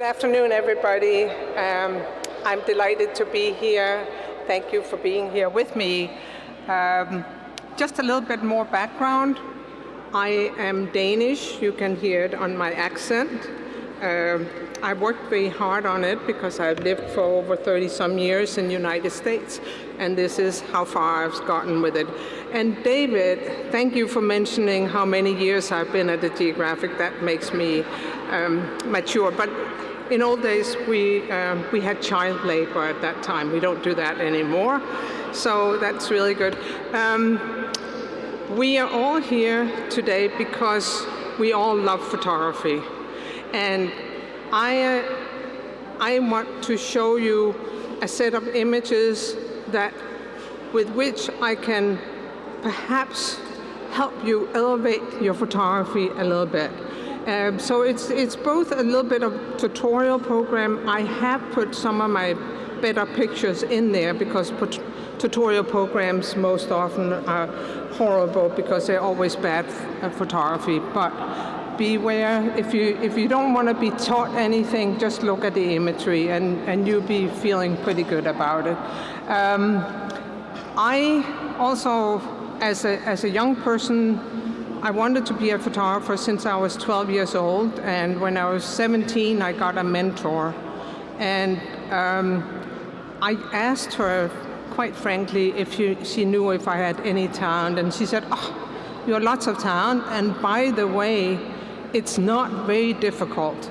Good afternoon, everybody. Um, I'm delighted to be here. Thank you for being here with me. Um, just a little bit more background. I am Danish. You can hear it on my accent. Uh, I worked very hard on it because I've lived for over 30 some years in the United States, and this is how far I've gotten with it. And David, thank you for mentioning how many years I've been at the Geographic. That makes me um, mature. But in old days, we, um, we had child labor at that time. We don't do that anymore. So that's really good. Um, we are all here today because we all love photography. And I, uh, I want to show you a set of images that with which I can perhaps help you elevate your photography a little bit. Um, so it's, it's both a little bit of tutorial program. I have put some of my better pictures in there because tutorial programs most often are horrible because they're always bad photography. But beware, if you, if you don't want to be taught anything, just look at the imagery and, and you'll be feeling pretty good about it. Um, I also, as a, as a young person, I wanted to be a photographer since I was 12 years old, and when I was 17, I got a mentor. And um, I asked her, quite frankly, if she, she knew if I had any talent, and she said, oh, you have lots of talent, and by the way, it's not very difficult.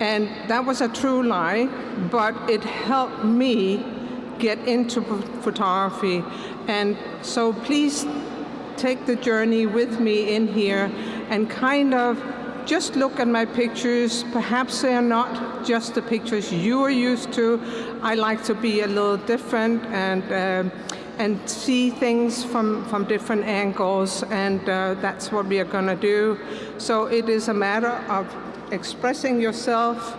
And that was a true lie, but it helped me get into photography. And so please take the journey with me in here and kind of just look at my pictures. Perhaps they're not just the pictures you are used to. I like to be a little different and uh, and see things from, from different angles, and uh, that's what we are going to do. So it is a matter of expressing yourself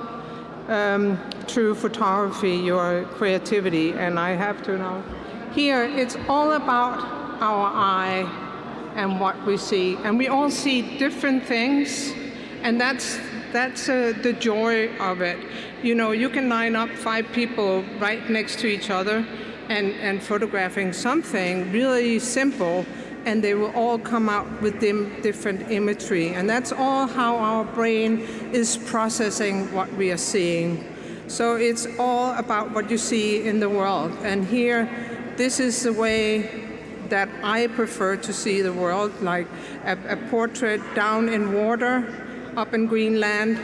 um, through photography, your creativity, and I have to know. Here, it's all about our eye and what we see. And we all see different things, and that's, that's uh, the joy of it. You know, you can line up five people right next to each other and, and photographing something really simple, and they will all come out with different imagery. And that's all how our brain is processing what we are seeing. So it's all about what you see in the world. And here, this is the way that I prefer to see the world, like a, a portrait down in water, up in Greenland,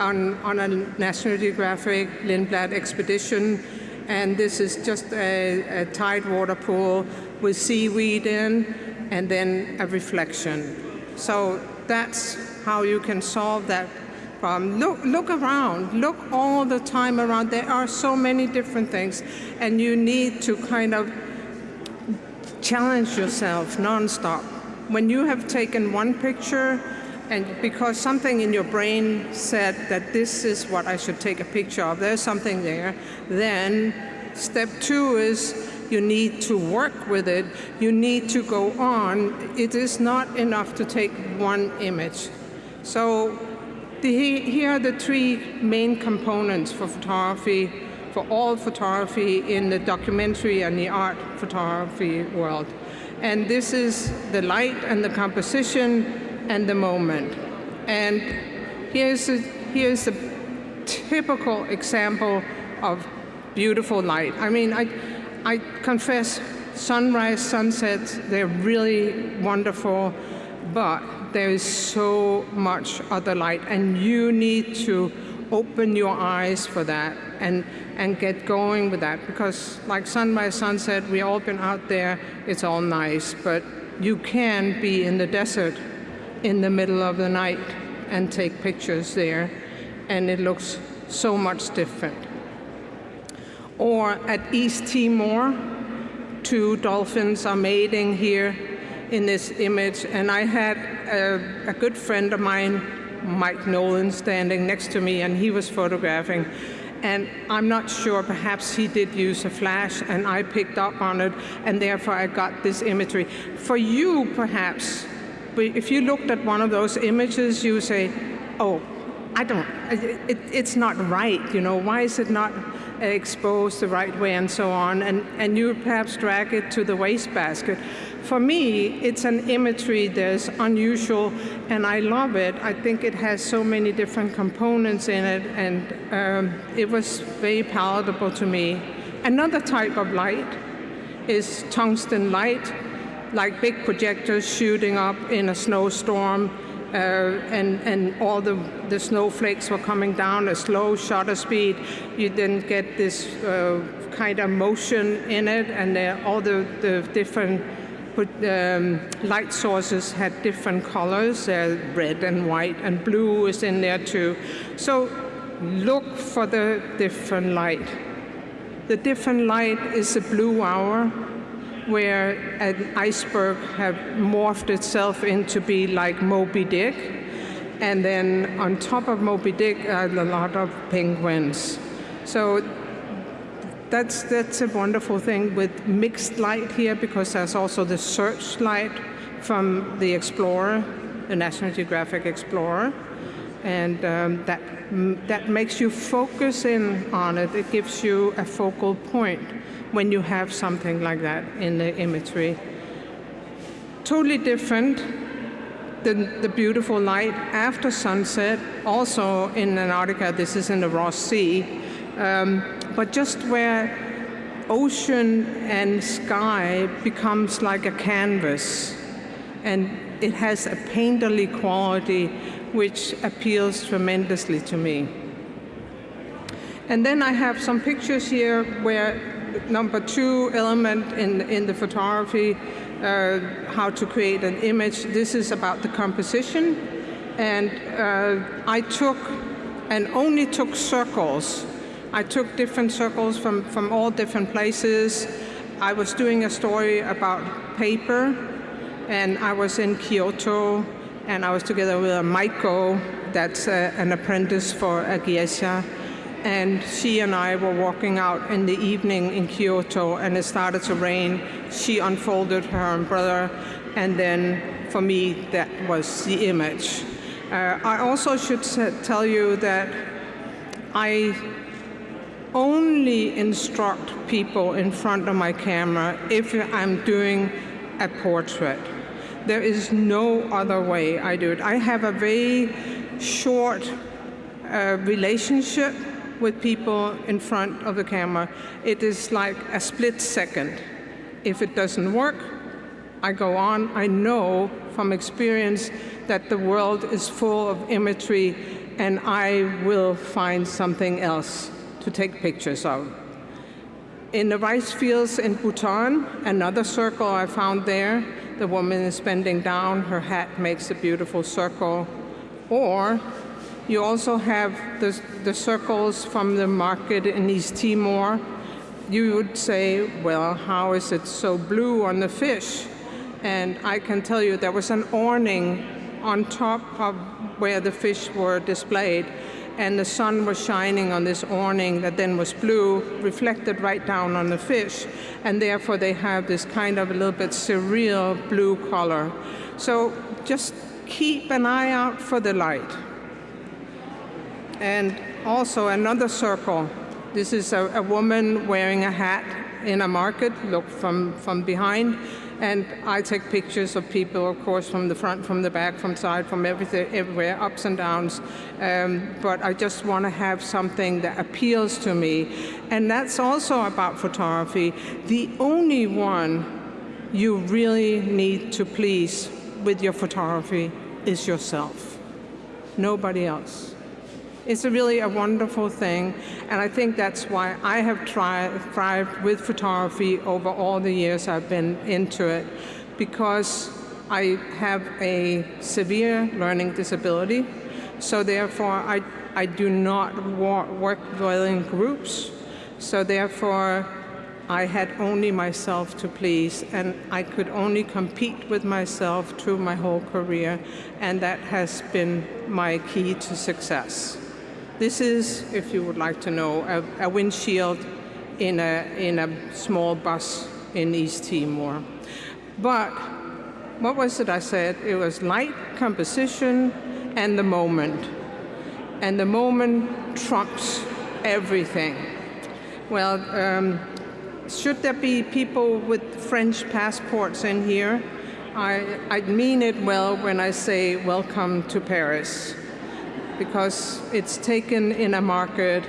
on, on a National Geographic Lindblad expedition. And this is just a, a tidewater pool with seaweed in, and then a reflection. So that's how you can solve that problem. Look, look around, look all the time around. There are so many different things, and you need to kind of challenge yourself nonstop. When you have taken one picture and because something in your brain said that this is what I should take a picture of, there's something there, then step two is you need to work with it, you need to go on. It is not enough to take one image. So the, here are the three main components for photography for all photography in the documentary and the art photography world. And this is the light and the composition and the moment. And here's a, here's a typical example of beautiful light. I mean, I, I confess sunrise, sunsets, they're really wonderful, but there is so much other light and you need to open your eyes for that and, and get going with that. Because like sunrise, sunset, we all been out there, it's all nice, but you can be in the desert in the middle of the night and take pictures there, and it looks so much different. Or at East Timor, two dolphins are mating here in this image, and I had a, a good friend of mine Mike Nolan standing next to me and he was photographing. And I'm not sure, perhaps he did use a flash and I picked up on it and therefore I got this imagery. For you, perhaps, if you looked at one of those images, you say, oh, I don't, it, it's not right, you know, why is it not exposed the right way and so on, and, and you perhaps drag it to the wastebasket. For me, it's an imagery that's unusual, and I love it. I think it has so many different components in it, and um, it was very palatable to me. Another type of light is tungsten light, like big projectors shooting up in a snowstorm, uh, and, and all the, the snowflakes were coming down at slow shutter speed. You then get this uh, kind of motion in it, and all the, the different um, light sources had different colors, uh, red and white, and blue is in there too. So look for the different light. The different light is a blue hour, where an iceberg have morphed itself into be like Moby Dick. And then on top of Moby Dick a lot of penguins. So that's, that's a wonderful thing with mixed light here because there's also the searchlight from the Explorer, the National Geographic Explorer. And um, that, that makes you focus in on it. It gives you a focal point when you have something like that in the imagery. Totally different, than the beautiful light after sunset, also in Antarctica, this is in the Ross Sea, um, but just where ocean and sky becomes like a canvas, and it has a painterly quality which appeals tremendously to me. And then I have some pictures here where number two element in, in the photography, uh, how to create an image. This is about the composition. And uh, I took and only took circles. I took different circles from, from all different places. I was doing a story about paper, and I was in Kyoto, and I was together with a Maiko, that's a, an apprentice for a geisha and she and I were walking out in the evening in Kyoto and it started to rain. She unfolded her umbrella and then for me that was the image. Uh, I also should tell you that I only instruct people in front of my camera if I'm doing a portrait. There is no other way I do it. I have a very short uh, relationship with people in front of the camera, it is like a split second. If it doesn't work, I go on. I know from experience that the world is full of imagery and I will find something else to take pictures of. In the rice fields in Bhutan, another circle I found there, the woman is bending down, her hat makes a beautiful circle. Or you also have the, the circles from the market in East Timor. You would say, well, how is it so blue on the fish? And I can tell you there was an awning on top of where the fish were displayed, and the sun was shining on this awning that then was blue, reflected right down on the fish, and therefore they have this kind of a little bit surreal blue color. So just keep an eye out for the light. And also another circle. This is a, a woman wearing a hat in a market, look from, from behind. And I take pictures of people, of course, from the front, from the back, from side, from everything, everywhere, ups and downs. Um, but I just want to have something that appeals to me. And that's also about photography. The only one you really need to please with your photography is yourself. Nobody else. It's a really a wonderful thing, and I think that's why I have tried, thrived with photography over all the years I've been into it, because I have a severe learning disability, so therefore I, I do not work well in groups, so therefore I had only myself to please, and I could only compete with myself through my whole career, and that has been my key to success. This is, if you would like to know, a, a windshield in a, in a small bus in East Timor. But what was it I said? It was light, composition, and the moment. and the moment trumps everything. Well, um, should there be people with French passports in here? I, I mean it well when I say welcome to Paris, because it's taken in a market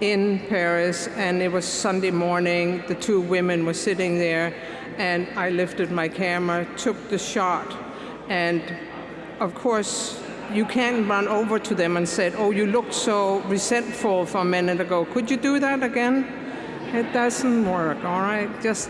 in Paris, and it was Sunday morning. The two women were sitting there, and I lifted my camera, took the shot, and of course, you can't run over to them and say, oh, you looked so resentful for a minute ago. Could you do that again? It doesn't work, all right? Just,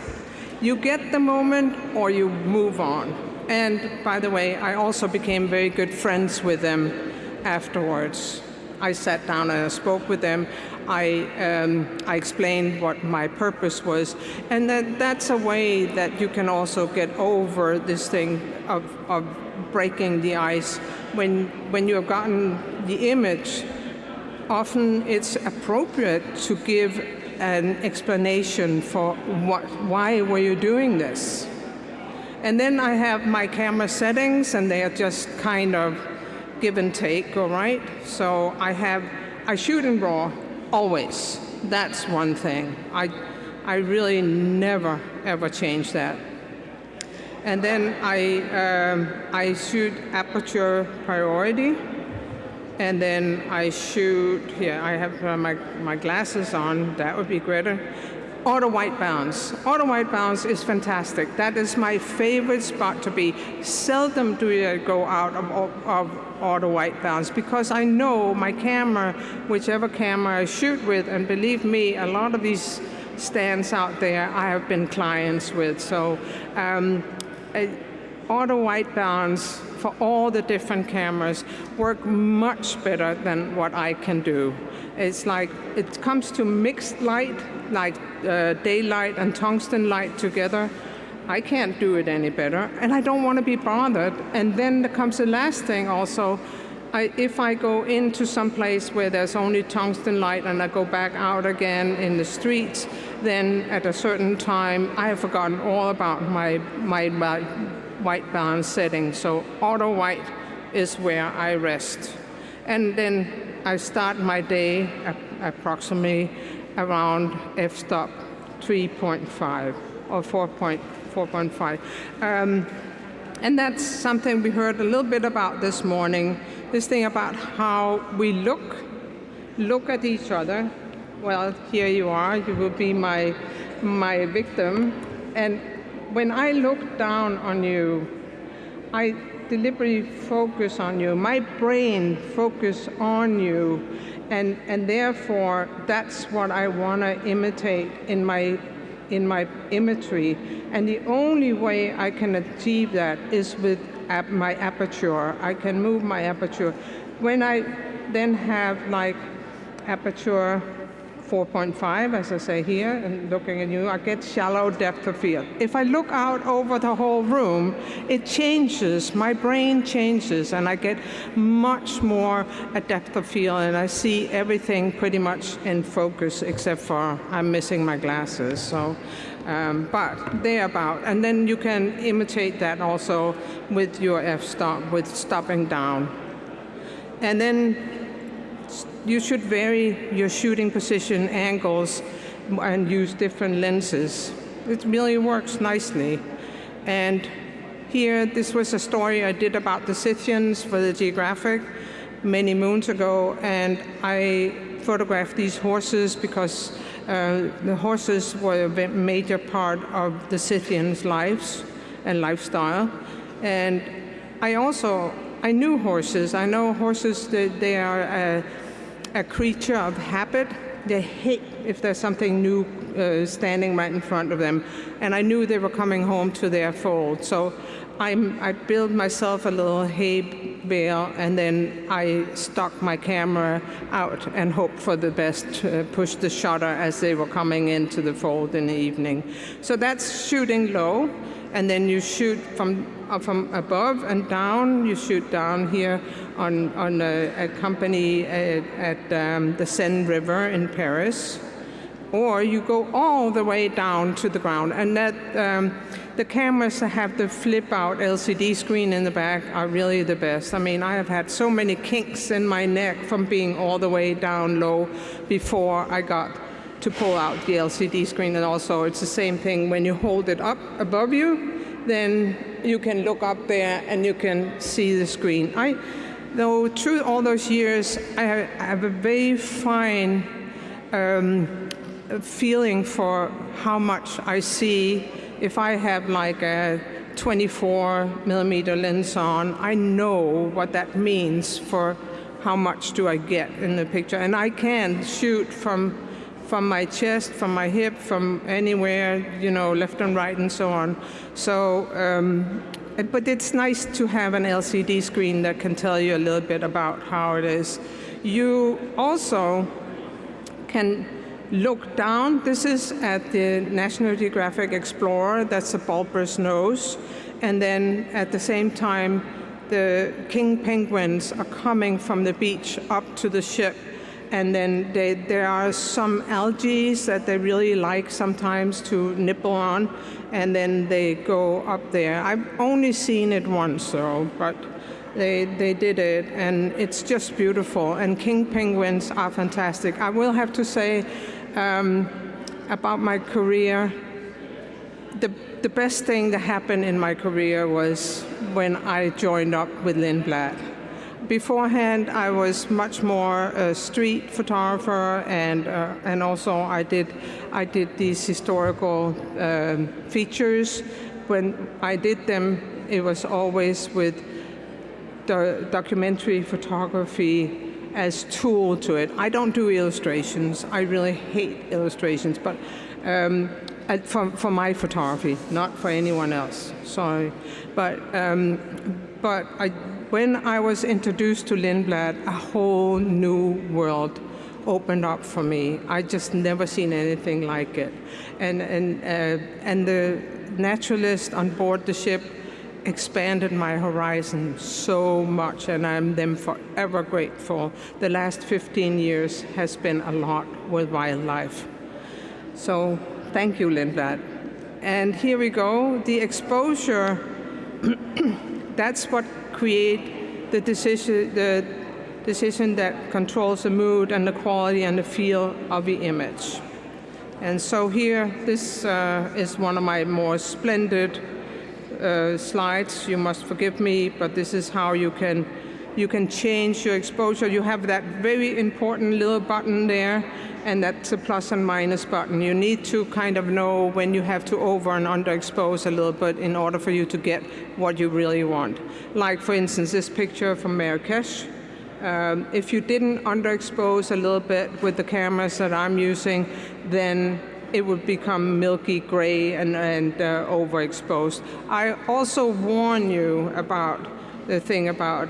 you get the moment or you move on. And by the way, I also became very good friends with them afterwards. I sat down and I spoke with them. I, um, I explained what my purpose was. And that, that's a way that you can also get over this thing of, of breaking the ice. When, when you have gotten the image, often it's appropriate to give an explanation for what, why were you doing this. And then I have my camera settings, and they are just kind of give and take, all right? So I have, I shoot in RAW always. That's one thing. I, I really never, ever change that. And then I, um, I shoot aperture priority. And then I shoot, yeah, I have uh, my, my glasses on, that would be greater. Auto white balance. Auto white balance is fantastic. That is my favorite spot to be. Seldom do I go out of, of auto white balance because I know my camera, whichever camera I shoot with, and believe me, a lot of these stands out there I have been clients with. So um, auto white balance for all the different cameras work much better than what I can do. It's like, it comes to mixed light, like uh, daylight and tungsten light together. I can't do it any better, and I don't want to be bothered. And then there comes the last thing also, I, if I go into some place where there's only tungsten light and I go back out again in the streets, then at a certain time, I have forgotten all about my, my, my white balance setting. So auto white is where I rest. And then I start my day approximately around f-stop 3.5 or 4.4.5. Um, and that's something we heard a little bit about this morning, this thing about how we look, look at each other. Well, here you are, you will be my, my victim. And when I look down on you, I deliberately focus on you. My brain focus on you. And, and therefore, that's what I want to imitate in my, in my imagery. And the only way I can achieve that is with ap my aperture. I can move my aperture. When I then have like aperture 4.5, as I say here, and looking at you, I get shallow depth of field. If I look out over the whole room, it changes, my brain changes, and I get much more a depth of field, and I see everything pretty much in focus, except for I'm missing my glasses. So, um, but they're about, and then you can imitate that also with your f-stop, with stopping down. And then you should vary your shooting position angles and use different lenses. It really works nicely. And here, this was a story I did about the Scythians for the Geographic many moons ago, and I photographed these horses because uh, the horses were a major part of the Scythians' lives and lifestyle. And I also, I knew horses. I know horses, they, they are uh, a creature of habit. They hate if there's something new uh, standing right in front of them. And I knew they were coming home to their fold. So I'm, I built myself a little hay bale, and then I stuck my camera out and hoped for the best, uh, push the shutter as they were coming into the fold in the evening. So that's shooting low, and then you shoot from, uh, from above and down. You shoot down here on, on a, a company at, at um, the Seine River in Paris. or you go all the way down to the ground. And that um, the cameras that have the flip out LCD screen in the back are really the best. I mean, I have had so many kinks in my neck from being all the way down low before I got to pull out the LCD screen. And also, it's the same thing when you hold it up above you, then you can look up there and you can see the screen. I, though through all those years, I have a very fine um, feeling for how much I see if I have like a 24 millimeter lens on, I know what that means for how much do I get in the picture. And I can shoot from from my chest, from my hip, from anywhere, you know, left and right and so on. So, um, but it's nice to have an LCD screen that can tell you a little bit about how it is. You also can look down. This is at the National Geographic Explorer, that's a bulbous nose. And then at the same time, the king penguins are coming from the beach up to the ship. And then they, there are some algae that they really like sometimes to nibble on. And then they go up there. I've only seen it once though, but they, they did it, and it's just beautiful. And king penguins are fantastic. I will have to say um, about my career, the, the best thing that happened in my career was when I joined up with Lindblad. Beforehand, I was much more a street photographer, and uh, and also I did I did these historical um, features. When I did them, it was always with the documentary photography as tool to it. I don't do illustrations. I really hate illustrations, but um, for, for my photography, not for anyone else. Sorry, but um, but I, when I was introduced to Lindblad, a whole new world opened up for me. I just never seen anything like it, and and uh, and the naturalist on board the ship expanded my horizon so much, and I'm them forever grateful. The last 15 years has been a lot with wildlife. So thank you, Lindblad. And here we go. The exposure, that's what create the decision, the decision that controls the mood and the quality and the feel of the image. And so here, this uh, is one of my more splendid uh, slides. You must forgive me, but this is how you can you can change your exposure. You have that very important little button there, and that's a plus and minus button. You need to kind of know when you have to over and underexpose a little bit in order for you to get what you really want. Like, for instance, this picture from Marrakesh. Um, if you didn't underexpose a little bit with the cameras that I'm using, then it would become milky gray and, and uh, overexposed. I also warn you about the thing about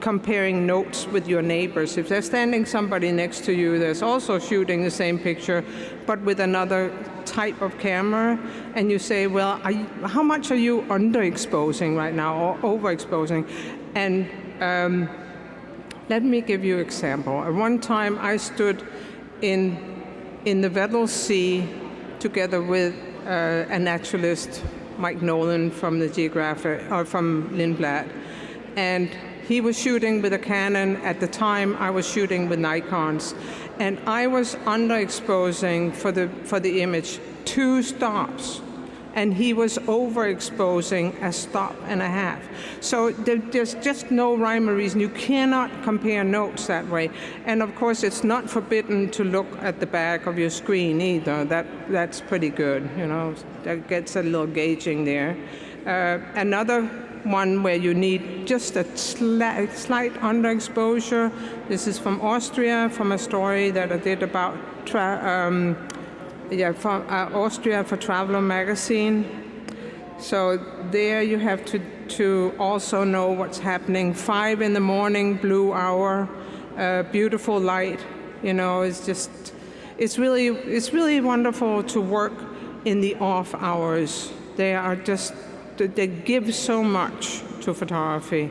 comparing notes with your neighbors. If there's standing somebody next to you that's also shooting the same picture, but with another type of camera, and you say, well, you, how much are you underexposing right now or overexposing? And um, let me give you an example. At one time I stood in in the Weddell Sea together with uh, a naturalist, Mike Nolan from the Geographic, or from Lindblad. And he was shooting with a Canon. At the time, I was shooting with Nikons. And I was underexposing for the, for the image two stops and he was overexposing a stop and a half. So there's just no rhyme or reason. You cannot compare notes that way. And of course, it's not forbidden to look at the back of your screen either. That, that's pretty good, you know, that gets a little gauging there. Uh, another one where you need just a slight, underexposure. This is from Austria, from a story that I did about um, yeah, from uh, Austria for Traveler magazine. So there you have to, to also know what's happening. Five in the morning, blue hour, uh, beautiful light. You know, it's just, it's really, it's really wonderful to work in the off hours. They are just, they give so much to photography.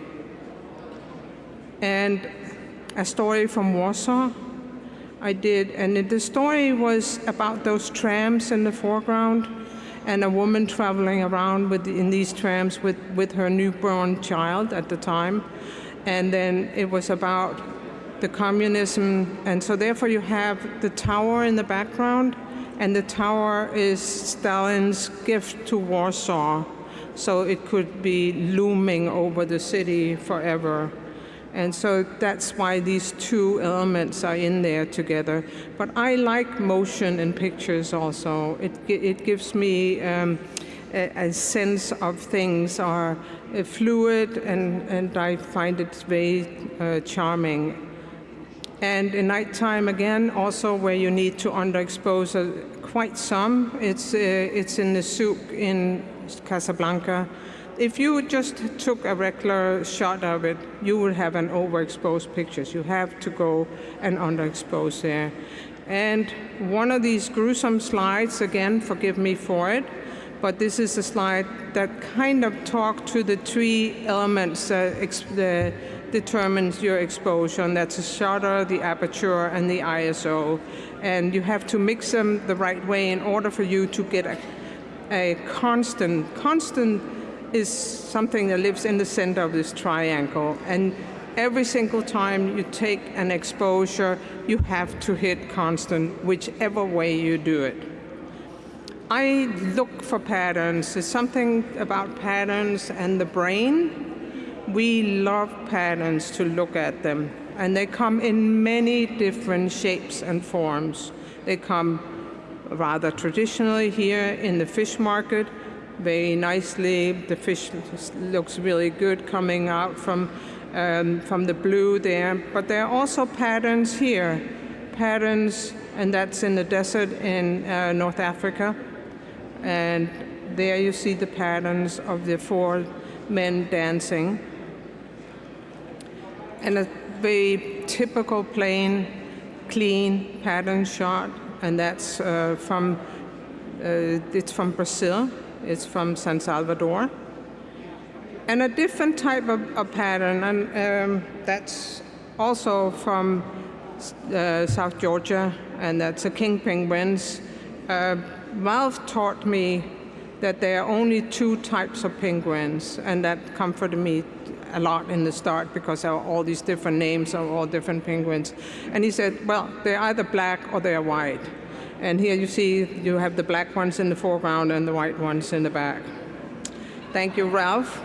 And a story from Warsaw I did, and the story was about those trams in the foreground and a woman traveling around with, in these trams with, with her newborn child at the time. And then it was about the communism, and so therefore you have the tower in the background, and the tower is Stalin's gift to Warsaw, so it could be looming over the city forever. And so that's why these two elements are in there together. But I like motion in pictures also. It, it gives me um, a, a sense of things are uh, fluid, and, and I find it very uh, charming. And in nighttime again, also where you need to underexpose uh, quite some. It's uh, it's in the souk in Casablanca. If you just took a regular shot of it, you would have an overexposed picture. You have to go and underexpose there. And one of these gruesome slides, again, forgive me for it, but this is a slide that kind of talk to the three elements that determines your exposure, and that's the shutter, the aperture, and the ISO. And you have to mix them the right way in order for you to get a, a constant. Constant is something that lives in the center of this triangle, and every single time you take an exposure, you have to hit constant, whichever way you do it. I look for patterns. There's something about patterns and the brain. We love patterns to look at them, and they come in many different shapes and forms. They come rather traditionally here in the fish market, very nicely. The fish looks really good coming out from, um, from the blue there, but there are also patterns here. Patterns, and that's in the desert in uh, North Africa. And there you see the patterns of the four men dancing. And a very typical plain, clean pattern shot, and that's uh, from uh, it's from Brazil. It's from San Salvador. And a different type of, of pattern, and um, that's also from uh, South Georgia, and that's the king penguins. Uh, Ralph taught me that there are only two types of penguins, and that comforted me a lot in the start because there are all these different names of all different penguins. And he said, well, they're either black or they're white. And here you see you have the black ones in the foreground and the white ones in the back. Thank you, Ralph.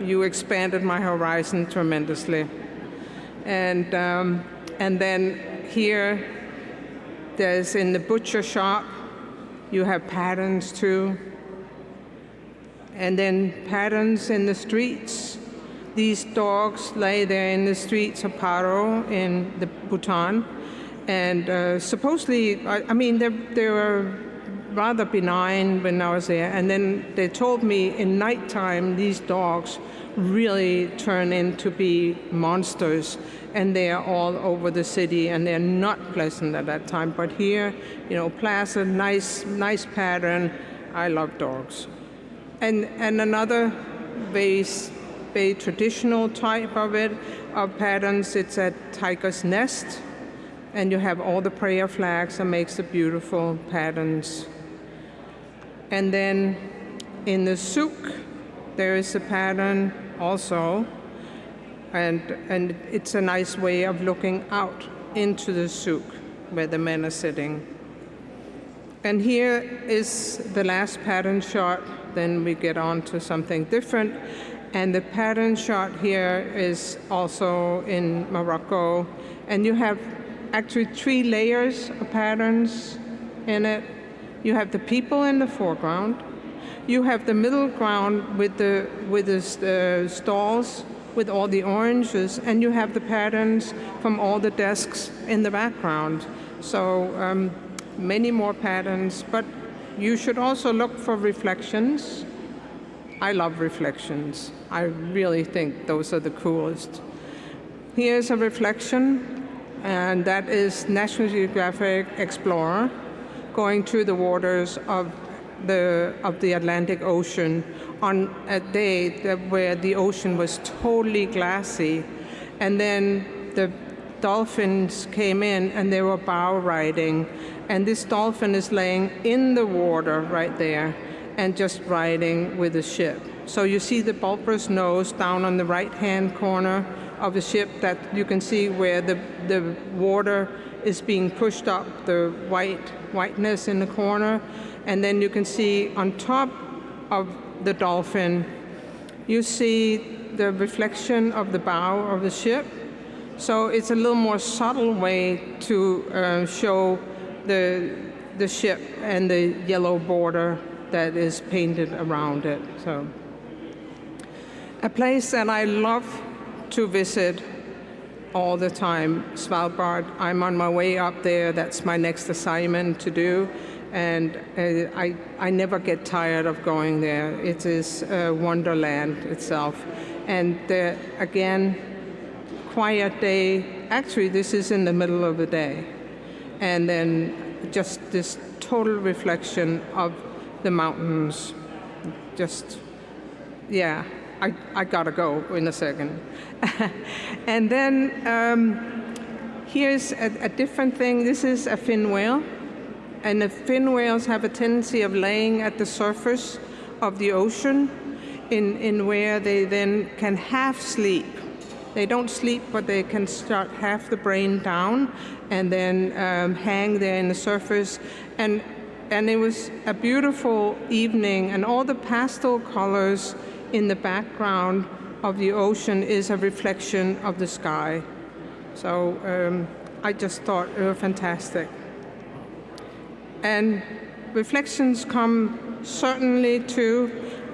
You expanded my horizon tremendously. And, um, and then here, there's in the butcher shop, you have patterns too. And then patterns in the streets. These dogs lay there in the streets of Paro in the Bhutan. And uh, supposedly, I, I mean, they, they were rather benign when I was there. And then they told me in nighttime, these dogs really turn into be monsters. And they are all over the city, and they're not pleasant at that time. But here, you know, placid, nice, nice pattern. I love dogs. And, and another very, very traditional type of it, of patterns, it's at Tiger's Nest. And you have all the prayer flags and makes the beautiful patterns. And then in the souk, there is a pattern also, and, and it's a nice way of looking out into the souk where the men are sitting. And here is the last pattern shot, then we get on to something different. And the pattern shot here is also in Morocco. And you have actually three layers of patterns in it. You have the people in the foreground. You have the middle ground with the, with the uh, stalls with all the oranges, and you have the patterns from all the desks in the background. So um, many more patterns, but you should also look for reflections. I love reflections. I really think those are the coolest. Here's a reflection, and that is National Geographic Explorer going through the waters of the, of the Atlantic Ocean on a day that, where the ocean was totally glassy. And then the dolphins came in and they were bow riding. And this dolphin is laying in the water right there and just riding with the ship. So you see the bulbous nose down on the right-hand corner of the ship that you can see where the, the water is being pushed up, the white whiteness in the corner. And then you can see on top of the dolphin, you see the reflection of the bow of the ship. So it's a little more subtle way to uh, show the, the ship and the yellow border that is painted around it. So, a place that I love to visit all the time, Svalbard. I'm on my way up there. That's my next assignment to do. And uh, I, I never get tired of going there. It is wonderland itself. And again, quiet day. Actually, this is in the middle of the day. And then just this total reflection of the mountains. Just, yeah, I, I gotta go in a second. and then um, here's a, a, different thing. This is a fin whale. And the fin whales have a tendency of laying at the surface of the ocean in, in where they then can half sleep. They don't sleep, but they can start half the brain down and then um, hang there in the surface. And, and it was a beautiful evening, and all the pastel colors in the background of the ocean is a reflection of the sky. So um, I just thought it was fantastic. And reflections come certainly too.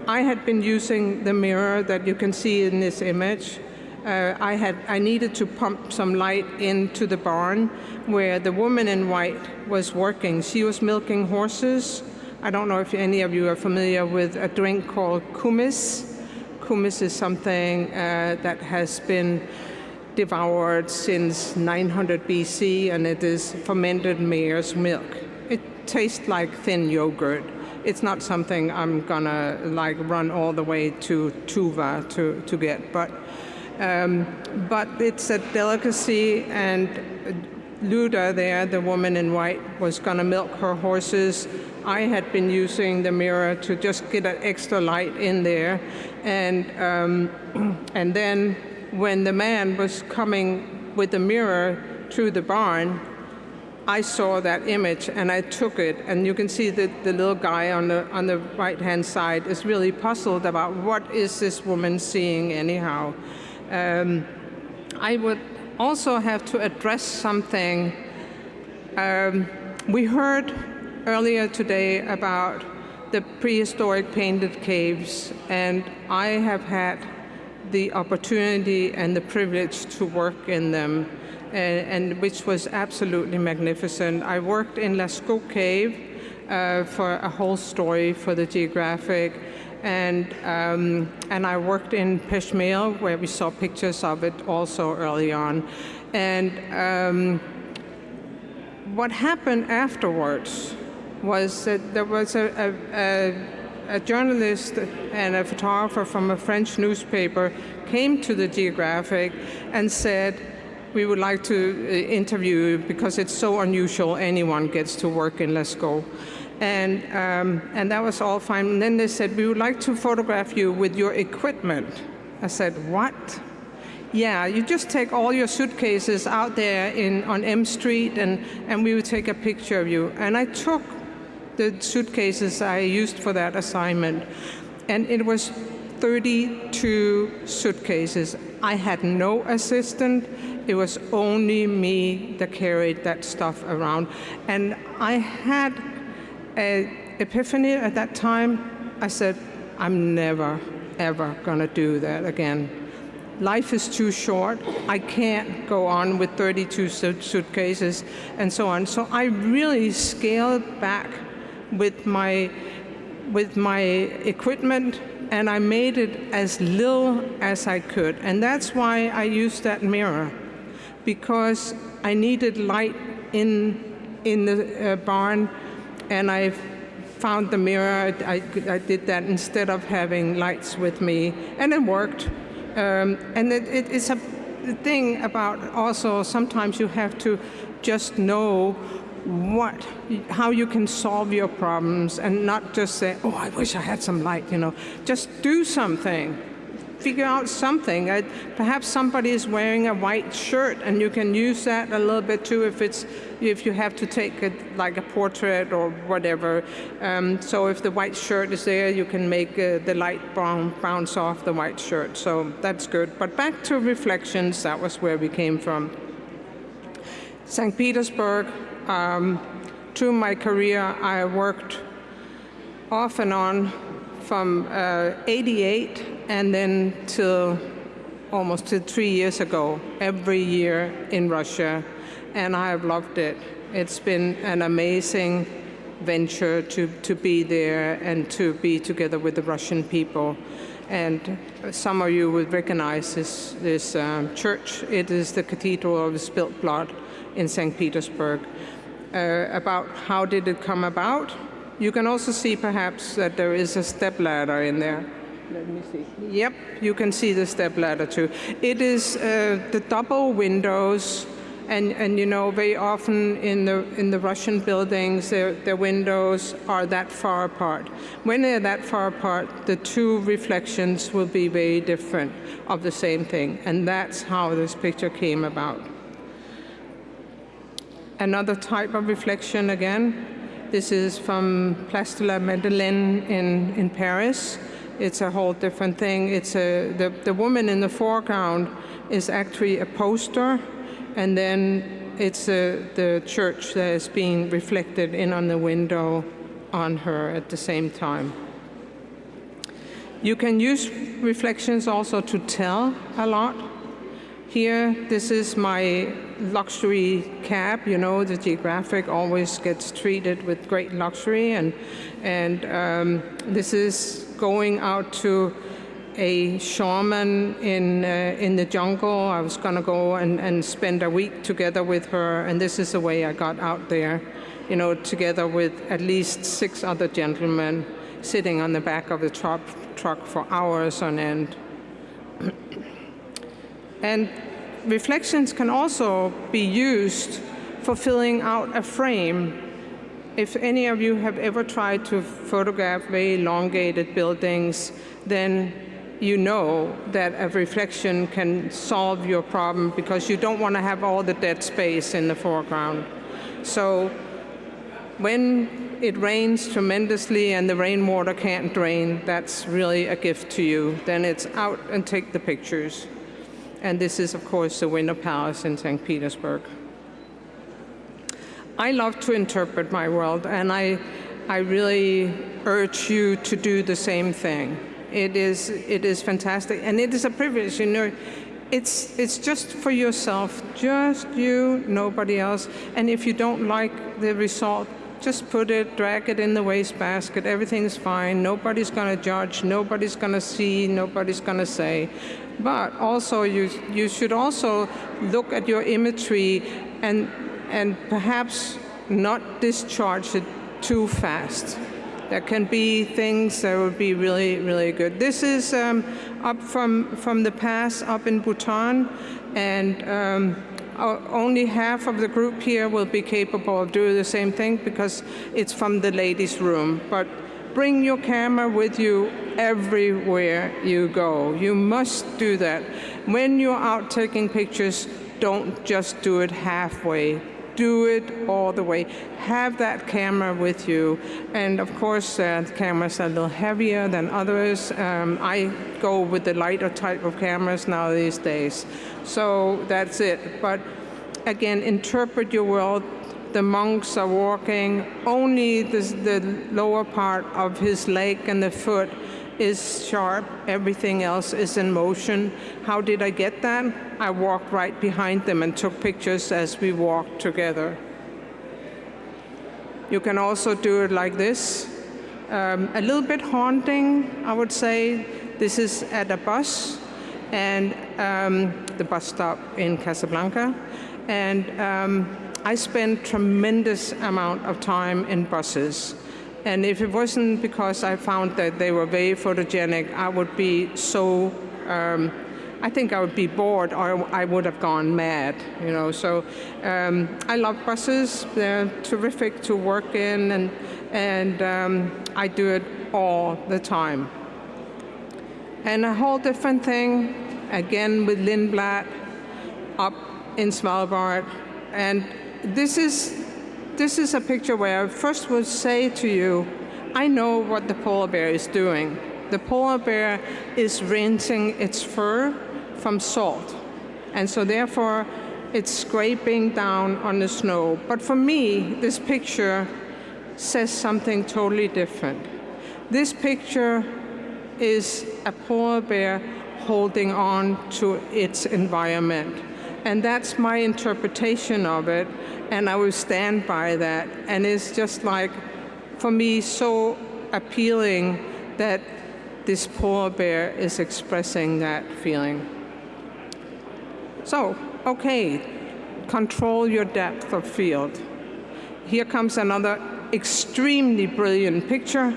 I had been using the mirror that you can see in this image. Uh, I, had, I needed to pump some light into the barn where the woman in white was working. She was milking horses I don't know if any of you are familiar with a drink called kumis. Kumis is something uh, that has been devoured since 900 BC, and it is fermented mare's milk. It tastes like thin yogurt. It's not something I'm gonna like run all the way to Tuva to, to get, but um, but it's a delicacy, and Luda there, the woman in white, was gonna milk her horses I had been using the mirror to just get an extra light in there. And, um, and then when the man was coming with the mirror through the barn, I saw that image and I took it. And you can see that the little guy on the, on the right-hand side is really puzzled about what is this woman seeing anyhow. Um, I would also have to address something. Um, we heard earlier today about the prehistoric painted caves, and I have had the opportunity and the privilege to work in them, and, and which was absolutely magnificent. I worked in Lascaux Cave uh, for a whole story for the Geographic, and um, and I worked in Pech Merle, where we saw pictures of it also early on, and um, what happened afterwards was that there was a, a, a, journalist and a photographer from a French newspaper came to the Geographic and said, we would like to uh, interview you because it's so unusual anyone gets to work in Lascaux. And, um, and that was all fine. And then they said, we would like to photograph you with your equipment. I said, what? Yeah, you just take all your suitcases out there in, on M Street and, and we would take a picture of you. And I took the suitcases I used for that assignment. And it was 32 suitcases. I had no assistant. It was only me that carried that stuff around. And I had epiphany at that time. I said, I'm never, ever going to do that again. Life is too short. I can't go on with 32 suitcases and so on. So I really scaled back with my, with my equipment and I made it as little as I could. And that's why I used that mirror, because I needed light in, in the uh, barn, and I found the mirror. I, I, did that instead of having lights with me, and it worked. Um, and it, it, it's a thing about also sometimes you have to just know what how you can solve your problems and not just say oh i wish i had some light you know just do something figure out something. Perhaps somebody is wearing a white shirt and you can use that a little bit too if it's if you have to take it like a portrait or whatever. Um, so if the white shirt is there you can make uh, the light brown bounce off the white shirt. So that's good. But back to reflections that was where we came from. St petersburg um, through my career, I worked off and on from uh, 88 and then till almost to three years ago, every year in Russia, and I have loved it. It's been an amazing venture to, to be there and to be together with the Russian people. And some of you would recognize this, this um, church. It is the Cathedral of the Spilt Blood in St. Petersburg uh, about how did it come about. You can also see perhaps that there is a step ladder in there. Let me see. Yep, you can see the step ladder too. It is uh, the double windows and, and you know very often in the in the Russian buildings their, their windows are that far apart. When they're that far apart, the two reflections will be very different of the same thing, and that's how this picture came about. Another type of reflection again. This is from Place de la Madeleine in, in Paris. It's a whole different thing. It's a, the, the woman in the foreground is actually a poster, and then it's a, the church that is being reflected in on the window on her at the same time. You can use reflections also to tell a lot. Here, this is my luxury cab. You know, the Geographic always gets treated with great luxury, and and um, this is going out to a shaman in uh, in the jungle. I was going to go and, and spend a week together with her, and this is the way I got out there. You know, together with at least six other gentlemen sitting on the back of the truck truck for hours on end. And reflections can also be used for filling out a frame. If any of you have ever tried to photograph very elongated buildings, then you know that a reflection can solve your problem because you don't want to have all the dead space in the foreground. So when it rains tremendously and the rainwater can't drain, that's really a gift to you. Then it's out and take the pictures. And this is, of course, the Winter Palace in St. Petersburg. I love to interpret my world, and I, I really urge you to do the same thing. It is, it is fantastic, and it is a privilege, you know. It's, it's just for yourself, just you, nobody else. And if you don't like the result, just put it, drag it in the wastebasket, everything's fine, nobody's going to judge, nobody's going to see, nobody's going to say. But also, you, you should also look at your imagery and, and perhaps not discharge it too fast. There can be things that would be really, really good. This is um, up from, from the pass up in Bhutan, and um, only half of the group here will be capable of doing the same thing because it's from the ladies' room. But bring your camera with you everywhere you go. You must do that. When you're out taking pictures, don't just do it halfway. Do it all the way. Have that camera with you. And of course, uh, cameras are a little heavier than others. Um, I go with the lighter type of cameras now these days. So that's it. But again, interpret your world. The monks are walking. Only this, the lower part of his leg and the foot is sharp. Everything else is in motion. How did I get that? I walked right behind them and took pictures as we walked together. You can also do it like this. Um, a little bit haunting, I would say. This is at a bus and um, the bus stop in Casablanca. And um, I spent tremendous amount of time in buses. And if it wasn't because I found that they were very photogenic, I would be so um, I think I would be bored or I would have gone mad, you know. So um, I love buses. They're terrific to work in and, and um, I do it all the time. And a whole different thing, again with Lindblad, up in Svalbard. And this is, this is a picture where I first would say to you, I know what the polar bear is doing. The polar bear is rinsing its fur from salt. And so therefore, it's scraping down on the snow. But for me, this picture says something totally different. This picture is a polar bear holding on to its environment. And that's my interpretation of it, and I will stand by that. And it's just like, for me, so appealing that this polar bear is expressing that feeling. So, okay, control your depth of field. Here comes another extremely brilliant picture.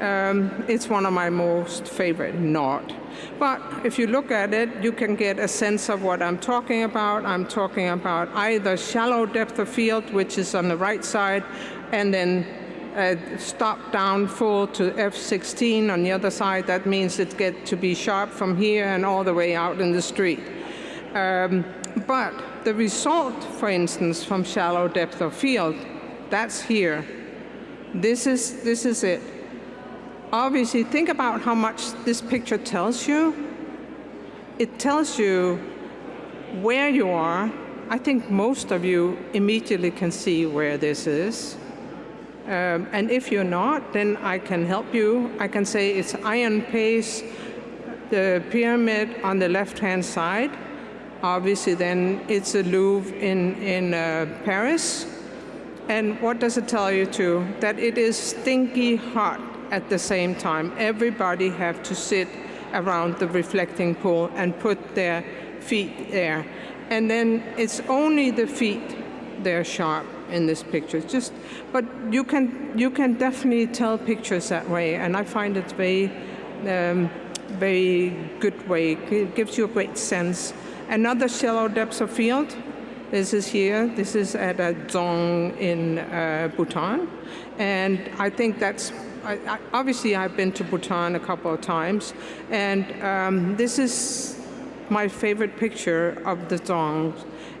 Um, it's one of my most favorite, not. But if you look at it, you can get a sense of what I'm talking about. I'm talking about either shallow depth of field, which is on the right side, and then uh, stop down full to F16 on the other side. That means it gets to be sharp from here and all the way out in the street. Um, but the result, for instance, from shallow depth of field, that's here. This is, this is it. Obviously, think about how much this picture tells you. It tells you where you are. I think most of you immediately can see where this is. Um, and if you're not, then I can help you. I can say it's I.M. Pei's, the pyramid on the left-hand side. Obviously, then it's the Louvre in, in uh, Paris. And what does it tell you too? That it is stinky hot at the same time. Everybody have to sit around the reflecting pool and put their feet there. And then it's only the feet they're sharp in this picture. Just, but you can you can definitely tell pictures that way, and I find it very um, very good way. It gives you a great sense Another shallow depth of field, this is here, this is at a Dzong in uh, Bhutan. And I think that's, I, I, obviously I've been to Bhutan a couple of times, and um, this is my favorite picture of the Dzong.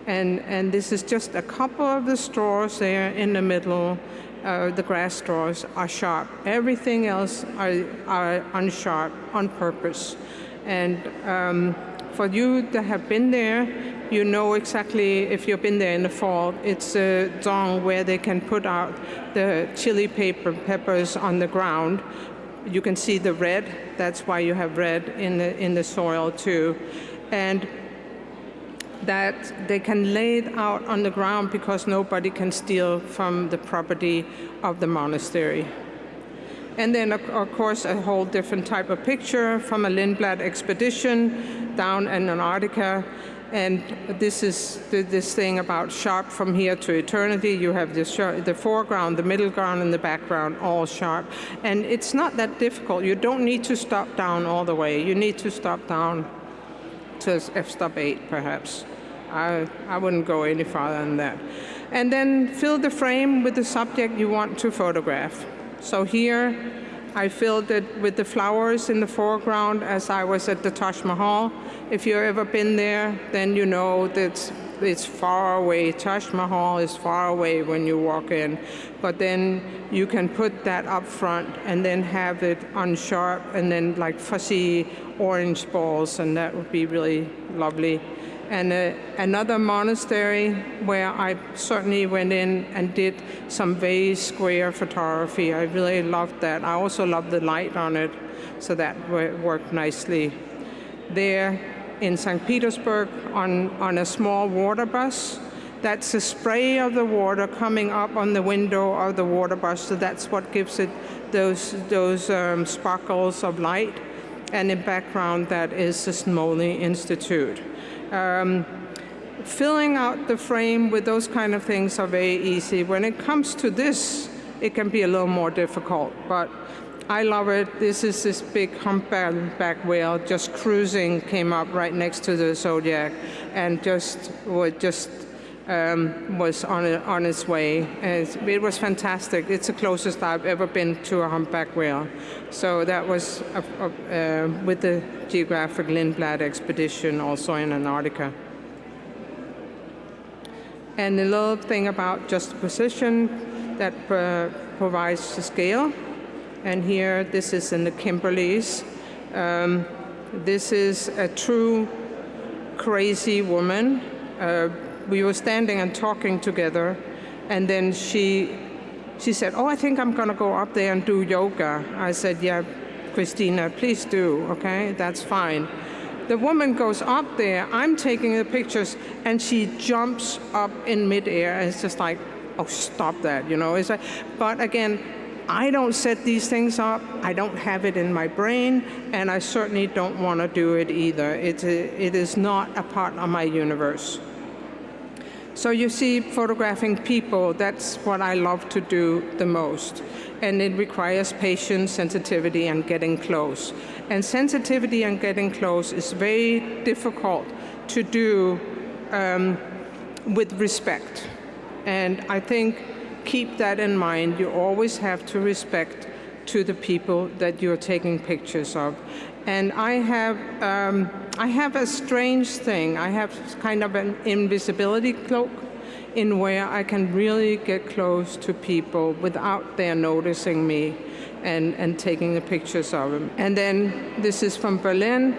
And, and this is just a couple of the straws there in the middle, uh, the grass straws are sharp. Everything else are, are unsharp on purpose. And um, for you that have been there, you know exactly, if you've been there in the fall, it's uh, a Dzong where they can put out the chili paper peppers on the ground. You can see the red, that's why you have red in the, in the soil too. And that they can lay it out on the ground because nobody can steal from the property of the monastery. And then, of course, a whole different type of picture from a Lindblad expedition down in Antarctica. And this is this thing about sharp from here to eternity. You have the, the foreground, the middle ground, and the background all sharp. And it's not that difficult. You don't need to stop down all the way. You need to stop down to f-stop 8, perhaps. I, I wouldn't go any farther than that. And then fill the frame with the subject you want to photograph. So here I filled it with the flowers in the foreground as I was at the Taj Mahal. If you've ever been there, then you know that it's far away. Taj Mahal is far away when you walk in. But then you can put that up front and then have it on sharp and then like fuzzy orange balls, and that would be really lovely and another monastery where I certainly went in and did some very square photography. I really loved that. I also loved the light on it, so that worked nicely. There in St. Petersburg on, on a small water bus, that's the spray of the water coming up on the window of the water bus, so that's what gives it those, those um, sparkles of light. And in background, that is the Smolny Institute. Um, filling out the frame with those kind of things are very easy. When it comes to this, it can be a little more difficult, but I love it. This is this big humpback whale just cruising, came up right next to the Zodiac, and just was just um, was on a, on its way. And it was fantastic. It's the closest I've ever been to a humpback whale. So that was a, a, uh, with the Geographic Lindblad expedition, also in Antarctica. And the little thing about juxtaposition that uh, provides the scale. And here, this is in the Kimberleys. Um, this is a true crazy woman. Uh, we were standing and talking together, and then she, she said, oh, I think I'm to go up there and do yoga. I said, yeah, Christina, please do, okay? That's fine. The woman goes up there, I'm taking the pictures, and she jumps up in midair. and It's just like, oh, stop that, you know? It's like, but again, I don't set these things up. I don't have it in my brain, and I certainly don't want to do it either. It's a, it is not a part of my universe. So you see, photographing people, that's what I love to do the most. And it requires patience, sensitivity, and getting close. And sensitivity and getting close is very difficult to do um, with respect. And I think keep that in mind. You always have to respect to the people that you're taking pictures of. And I have, um, I have a strange thing. I have kind of an invisibility cloak in where I can really get close to people without their noticing me and, and taking the pictures of them. And then this is from Berlin,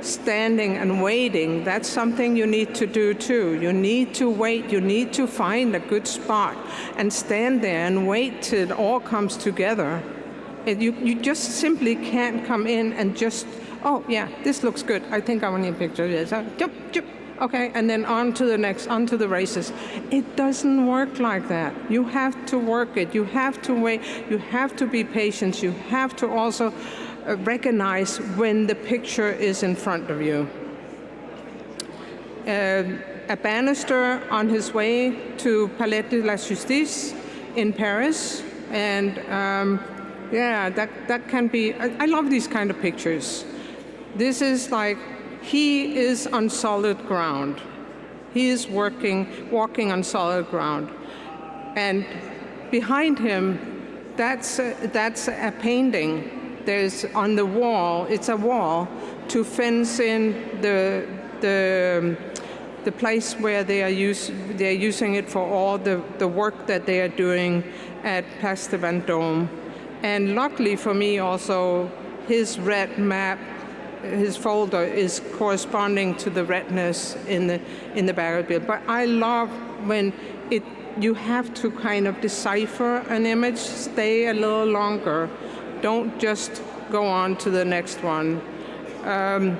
standing and waiting. That's something you need to do too. You need to wait. You need to find a good spot and stand there and wait till it all comes together. You, you just simply can't come in and just, oh yeah, this looks good. I think I want a picture. Yes, jump, jump okay, and then on to the next, on to the races. It doesn't work like that. You have to work it. You have to wait. You have to be patient. You have to also uh, recognize when the picture is in front of you. Uh, a barrister on his way to Palais de la Justice in Paris, and um, yeah, that, that can be, I, I love these kind of pictures. This is like he is on solid ground. He is working, walking on solid ground. And behind him, that's a, that's a painting. There's on the wall, it's a wall to fence in the, the, um, the place where they are, use, they are using it for all the, the work that they are doing at Place de Vendôme. And luckily for me also, his red map his folder is corresponding to the redness in the in the battlefield. But I love when it you have to kind of decipher an image, stay a little longer. Don't just go on to the next one. Um,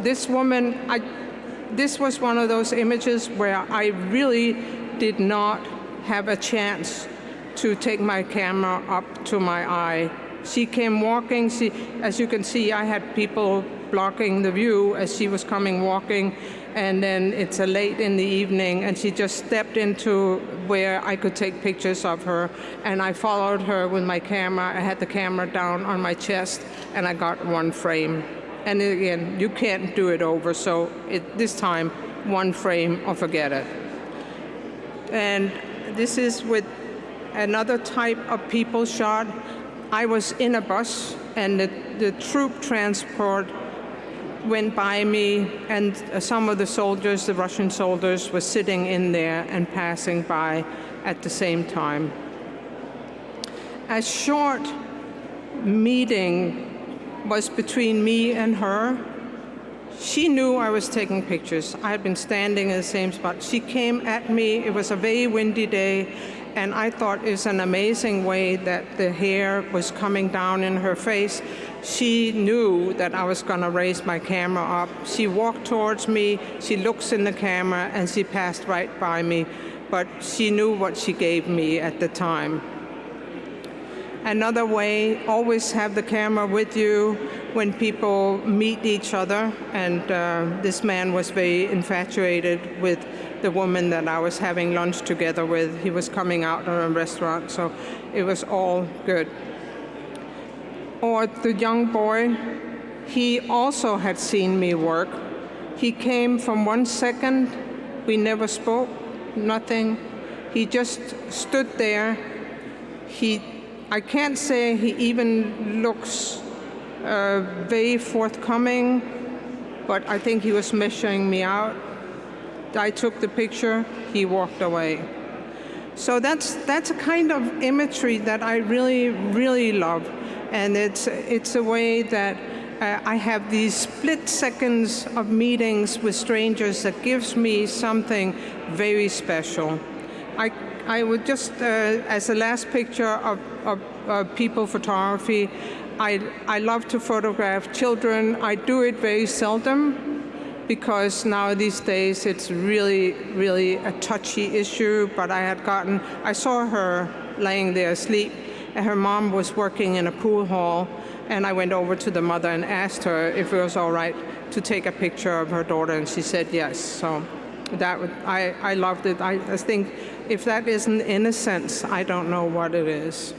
this woman, I, this was one of those images where I really did not have a chance to take my camera up to my eye she came walking. She, as you can see, I had people blocking the view as she was coming walking. And then it's a late in the evening, and she just stepped into where I could take pictures of her. And I followed her with my camera. I had the camera down on my chest, and I got one frame. And again, you can't do it over, so it, this time, one frame or forget it. And this is with another type of people shot. I was in a bus and the, the troop transport went by me and uh, some of the soldiers, the Russian soldiers, were sitting in there and passing by at the same time. A short meeting was between me and her. She knew I was taking pictures. I had been standing in the same spot. She came at me. It was a very windy day, and I thought it's an amazing way that the hair was coming down in her face. She knew that I was going to raise my camera up. She walked towards me, she looks in the camera, and she passed right by me. But she knew what she gave me at the time. Another way, always have the camera with you when people meet each other. And uh, this man was very infatuated with the woman that I was having lunch together with. He was coming out of a restaurant, so it was all good. or the young boy, he also had seen me work. He came from one second, we never spoke, nothing. He just stood there. He, I can't say he even looks uh, very forthcoming, but I think he was measuring me out. I took the picture, he walked away. So that's, that's a kind of imagery that I really, really love. And it's, it's a way that uh, I have these split seconds of meetings with strangers that gives me something very special. I, I would just, uh, as a last picture of, of, of people photography, I, I love to photograph children. I do it very seldom because now these days it's really, really a touchy issue, but I had gotten, I saw her laying there asleep, and her mom was working in a pool hall, and I went over to the mother and asked her if it was all right to take a picture of her daughter, and she said yes. So that would, I, I loved it. I, I think if that isn't innocence, I don't know what it is.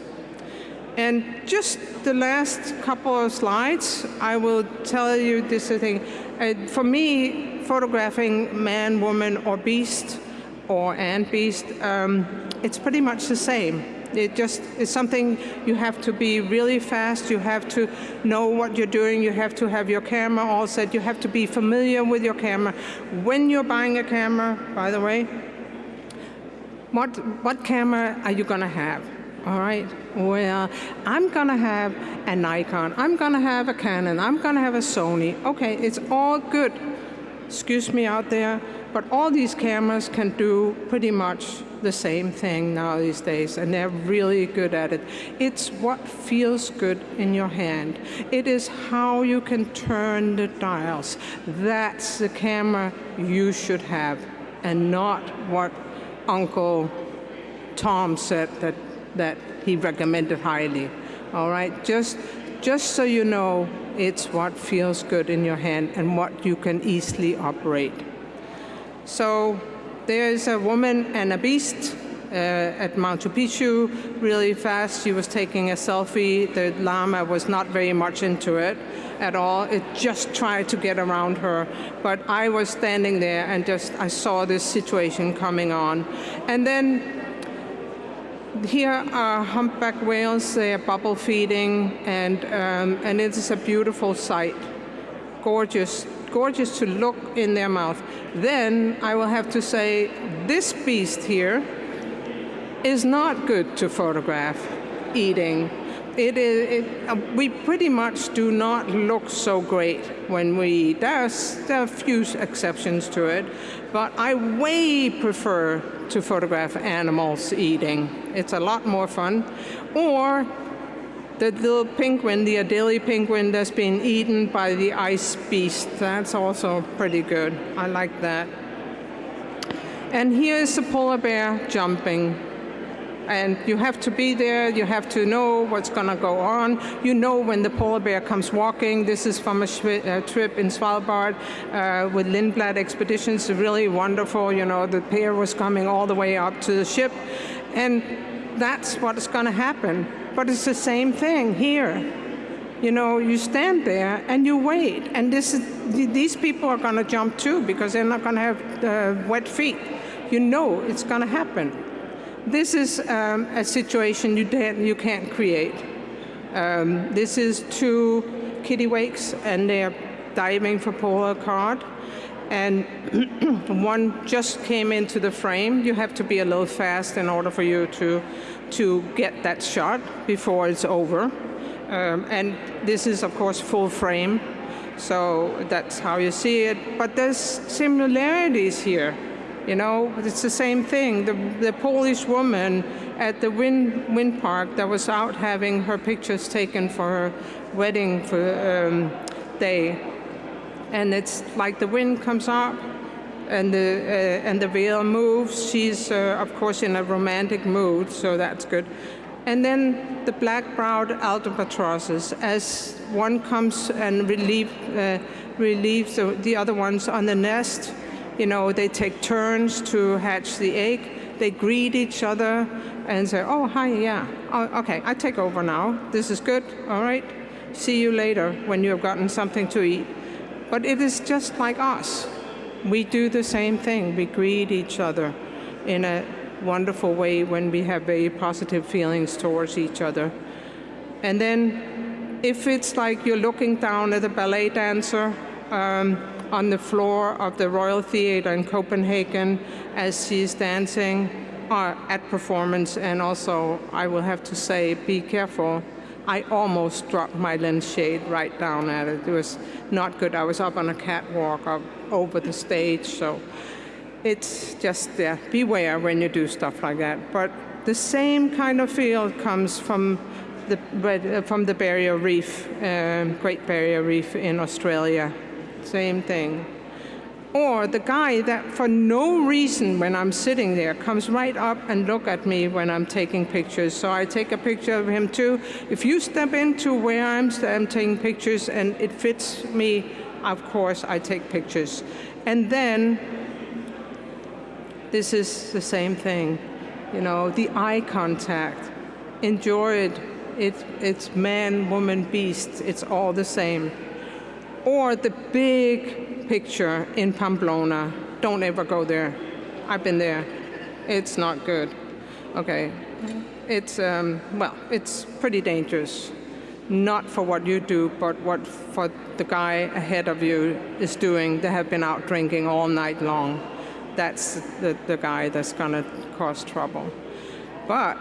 And just the last couple of slides, I will tell you this thing. Uh, for me, photographing man, woman, or beast, or and beast, um, it's pretty much the same. It just is something you have to be really fast, you have to know what you're doing, you have to have your camera all set, you have to be familiar with your camera. When you're buying a camera, by the way, what, what camera are you going to have? All right, well, I'm gonna have a Nikon, I'm gonna have a Canon, I'm gonna have a Sony. Okay, it's all good, excuse me out there, but all these cameras can do pretty much the same thing now these days, and they're really good at it. It's what feels good in your hand. It is how you can turn the dials. That's the camera you should have, and not what Uncle Tom said that that he recommended highly. All right, just, just so you know, it's what feels good in your hand and what you can easily operate. So there's a woman and a beast uh, at Machu Picchu really fast. She was taking a selfie. The llama was not very much into it at all. It just tried to get around her. But I was standing there and just I saw this situation coming on. And then here are humpback whales. They are bubble feeding, and, um, and it is a beautiful sight. Gorgeous, gorgeous to look in their mouth. Then I will have to say, this beast here is not good to photograph eating. It is, it, uh, we pretty much do not look so great when we eat. There's, there are a few exceptions to it, but I way prefer to photograph animals eating. It's a lot more fun. Or the little penguin, the Adelie penguin that's been eaten by the ice beast. That's also pretty good. I like that. And here is the polar bear jumping. And you have to be there, you have to know what's going to go on. You know when the polar bear comes walking. This is from a trip in Svalbard uh, with Lindblad Expeditions, really wonderful. You know, the pair was coming all the way up to the ship. And that's what's going to happen. But it's the same thing here. You know, you stand there and you wait. And this is, these people are going to jump too because they're not going to have uh, wet feet. You know it's going to happen. This is um, a situation you, you can't create. Um, this is two kittiwakes, and they're diving for polar cod. And one just came into the frame. You have to be a little fast in order for you to, to get that shot before it's over. Um, and this is, of course, full frame. So that's how you see it. But there's similarities here. You know, it's the same thing. The, the Polish woman at the wind, wind park that was out having her pictures taken for her wedding for, um, day. And it's like the wind comes up and the, uh, and the veil moves. She's, uh, of course, in a romantic mood, so that's good. And then the black-browed albatrosses, as one comes and relieve, uh, relieves the, the other ones on the nest, you know, they take turns to hatch the egg. They greet each other and say, oh, hi, yeah. Oh, okay, I take over now. This is good, all right. see you later when you have gotten something to eat. But it is just like us. We do the same thing. We greet each other in a wonderful way when we have very positive feelings towards each other. And then if it's like you're looking down at a ballet dancer um, on the floor of the Royal Theatre in Copenhagen as she's dancing uh, at performance, and also I will have to say, be careful. I almost dropped my lens shade right down at it. It was not good. I was up on a catwalk up over the stage, so it's just yeah, beware when you do stuff like that. But the same kind of feel comes from the uh, from the Barrier Reef, um, Great Barrier Reef in Australia. Same thing. Or the guy that, for no reason, when I'm sitting there, comes right up and look at me when I'm taking pictures. So I take a picture of him too. If you step into where I'm, I'm taking pictures and it fits me, of course I take pictures. And then this is the same thing. You know, the eye contact. Enjoy it. it it's man, woman, beast. It's all the same. Or the big picture in Pamplona. Don't ever go there. I've been there. It's not good. Okay. It's, um, well, it's pretty dangerous. Not for what you do, but what for the guy ahead of you is doing. They have been out drinking all night long that's the, the guy that's going to cause trouble. But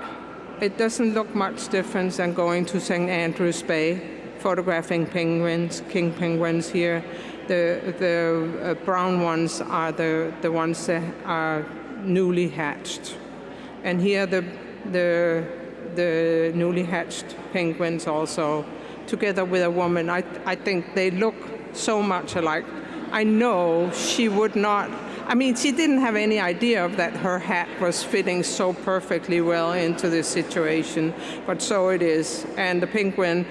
it doesn't look much different than going to St. Andrews Bay, photographing penguins, king penguins here. The, the uh, brown ones are the, the ones that are newly hatched. And here the, the, the newly hatched penguins also, together with a woman. I, I think they look so much alike. I know she would not I mean, she didn't have any idea of that her hat was fitting so perfectly well into this situation, but so it is. And the penguin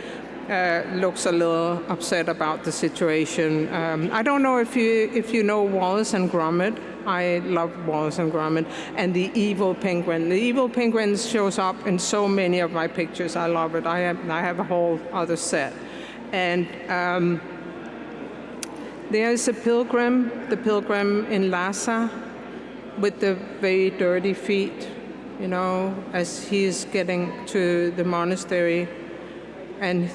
uh, looks a little upset about the situation. Um, I don't know if you if you know Wallace and Gromit. I love Wallace and Gromit. And the evil penguin. The evil penguin shows up in so many of my pictures. I love it. I have I have a whole other set. And um, there's a pilgrim, the pilgrim in Lhasa, with the very dirty feet, you know, as he's getting to the monastery. And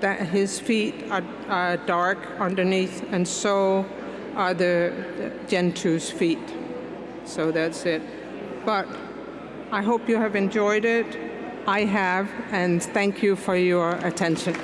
that his feet are, are dark underneath, and so are the, the feet. So that's it. But I hope you have enjoyed it. I have, and thank you for your attention.